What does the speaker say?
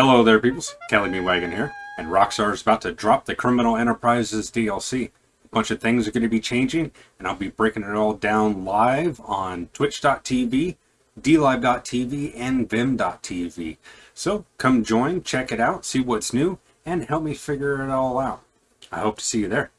Hello there, peoples. Kelly Me Wagon here, and Rockstar is about to drop the Criminal Enterprises DLC. A bunch of things are going to be changing, and I'll be breaking it all down live on Twitch.tv, DLive.tv, and Vimm.tv. So come join, check it out, see what's new, and help me figure it all out. I hope to see you there.